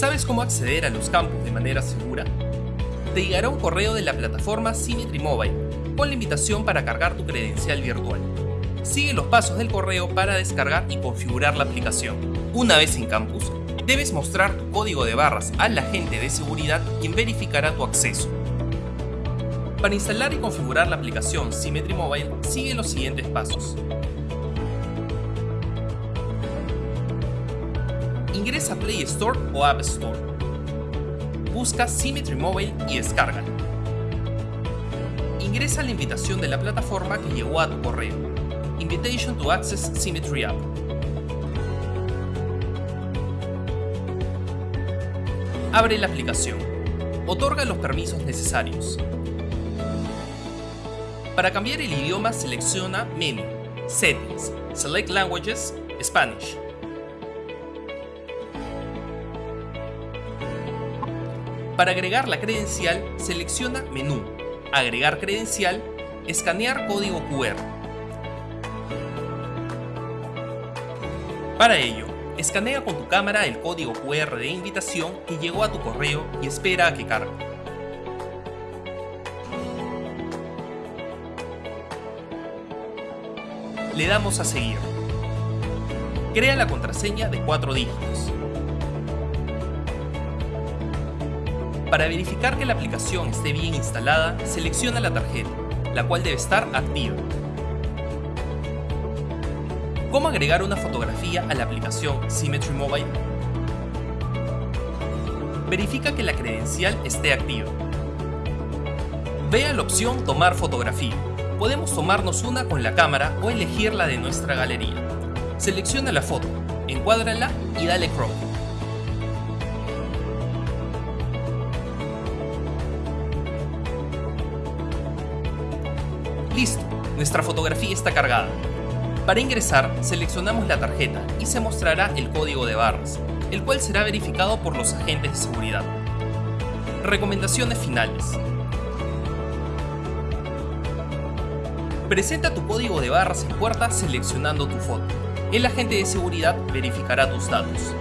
¿Sabes cómo acceder a los campus de manera segura? Te llegará un correo de la plataforma Symmetry Mobile con la invitación para cargar tu credencial virtual. Sigue los pasos del correo para descargar y configurar la aplicación. Una vez en campus, debes mostrar tu código de barras al agente de seguridad quien verificará tu acceso. Para instalar y configurar la aplicación Symmetry Mobile, sigue los siguientes pasos. Ingresa a Play Store o App Store. Busca Symmetry Mobile y descárgala. Ingresa la invitación de la plataforma que llegó a tu correo. Invitation to Access Symmetry App. Abre la aplicación. Otorga los permisos necesarios. Para cambiar el idioma selecciona Menu, Settings, Select Languages, Spanish. Para agregar la credencial, selecciona Menú, Agregar credencial, Escanear código QR. Para ello, escanea con tu cámara el código QR de invitación que llegó a tu correo y espera a que cargue. Le damos a seguir. Crea la contraseña de 4 dígitos. Para verificar que la aplicación esté bien instalada, selecciona la tarjeta, la cual debe estar activa. ¿Cómo agregar una fotografía a la aplicación Symmetry Mobile? Verifica que la credencial esté activa. Vea la opción Tomar fotografía. Podemos tomarnos una con la cámara o elegir la de nuestra galería. Selecciona la foto, encuádrala y dale crop. Listo, nuestra fotografía está cargada. Para ingresar, seleccionamos la tarjeta y se mostrará el código de barras, el cual será verificado por los agentes de seguridad. Recomendaciones finales. Presenta tu código de barras en puerta seleccionando tu foto. El agente de seguridad verificará tus datos.